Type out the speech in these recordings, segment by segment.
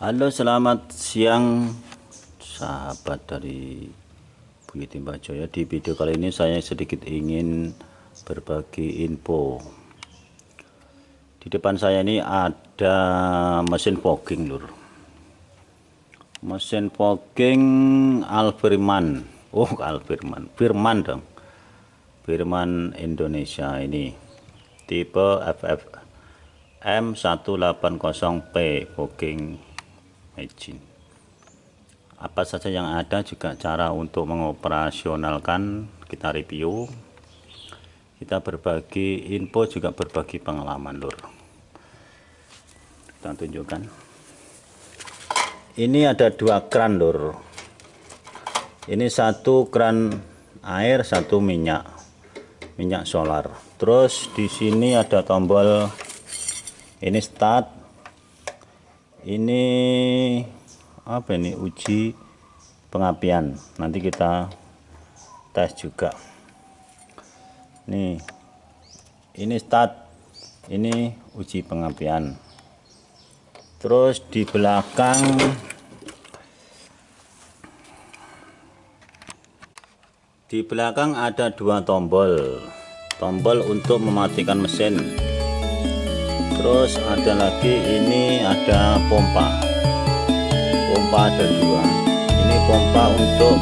Halo selamat siang sahabat dari Bukit Timba Jaya. Di video kali ini saya sedikit ingin berbagi info. Di depan saya ini ada mesin fogging lur. Mesin fogging Alfirman oh Alfirman Firman dong. Firman Indonesia ini. Tipe FF M180P fogging apa saja yang ada juga cara untuk mengoperasionalkan kita review. Kita berbagi info juga berbagi pengalaman lur. Kita tunjukkan. Ini ada dua kran lur. Ini satu kran air satu minyak. Minyak solar. Terus di sini ada tombol ini start ini apa ini? Uji pengapian. Nanti kita tes juga. Nih ini start. Ini uji pengapian. Terus di belakang di belakang ada dua tombol. Tombol untuk mematikan mesin terus ada lagi ini ada pompa. Pompa ada dua. Ini pompa untuk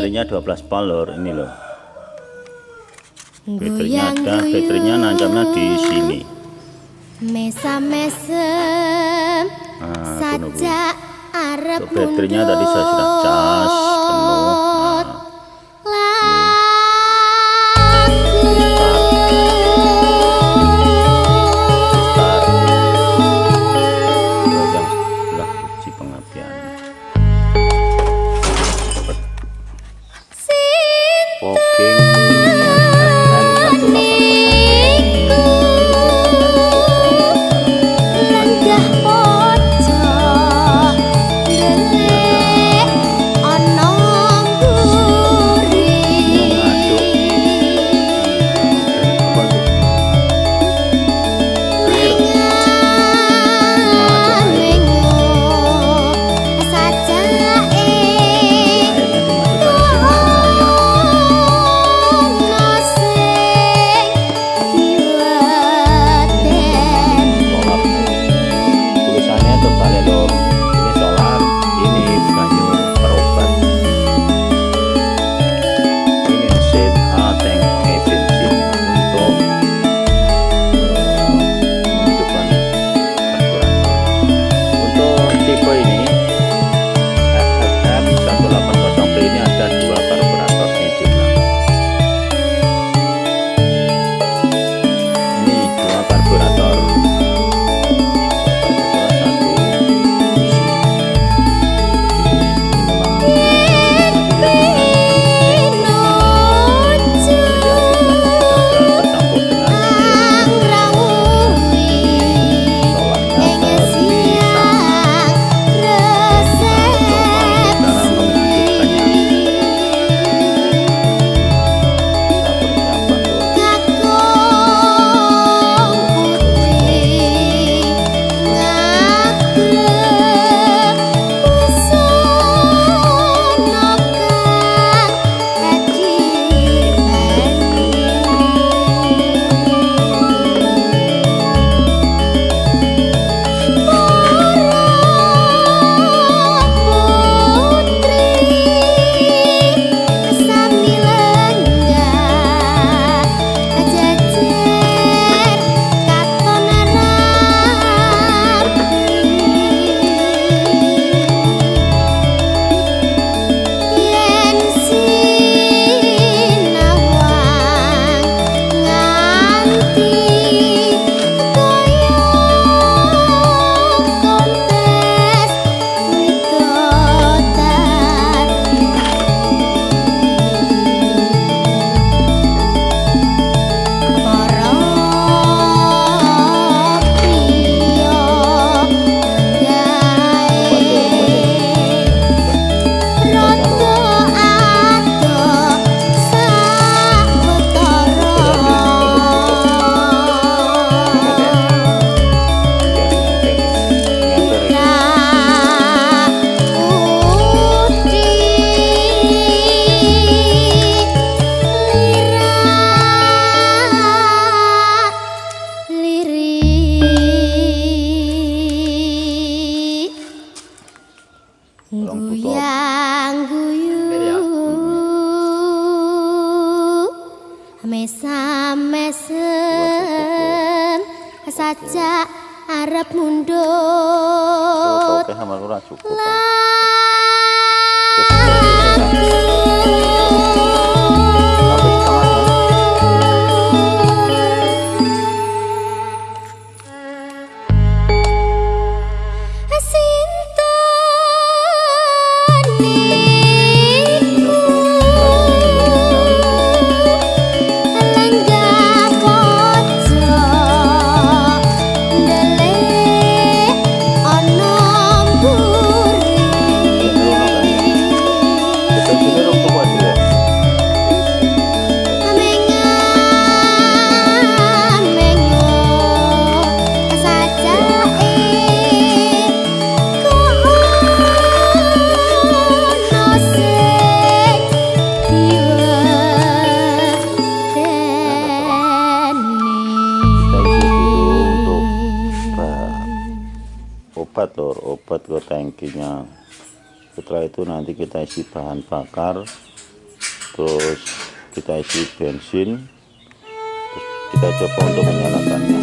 baterainya 12 palor ini loh baterainya ada baterainya nancapnya di sini. Mesa mesem nah, saja Arab baterainya tadi saya sudah cas penuh obat lor, obat ke tangkinya. Setelah itu nanti kita isi bahan bakar, terus kita isi bensin, terus kita coba untuk menyalakannya.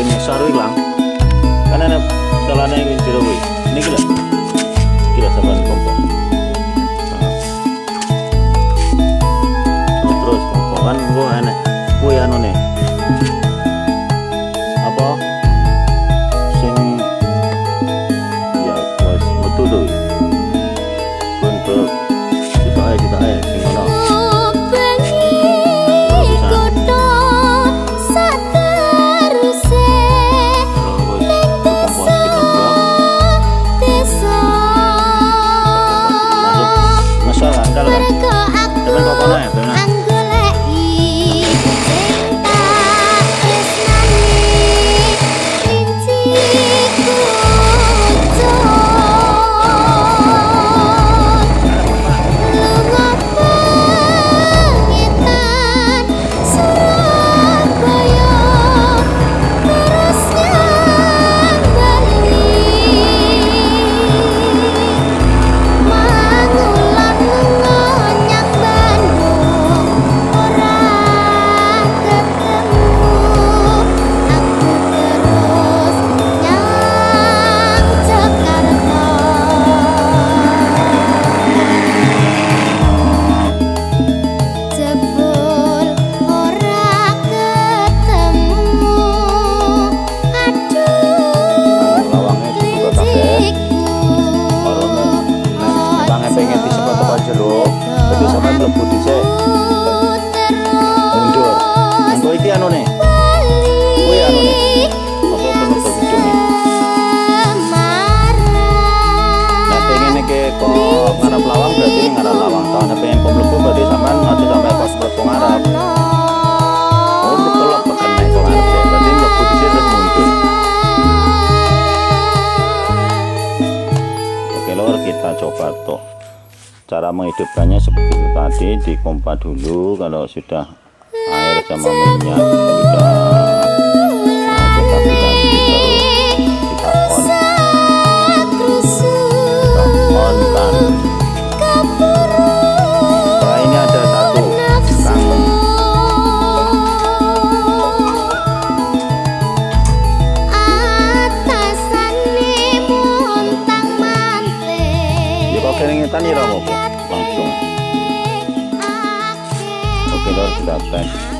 Ini saru hilang, kan ada celana yang kuwi. Ini gila, gila sampai kompor. Nah, terus kompor kan gua enek, kue anu nih. Apa? Cara menghidupkannya seperti itu tadi dipompa dulu kalau sudah air sama minyak sudah. Nah, kita aplikasi terus kita kok keringetan ya apa langsung oke lor kita tes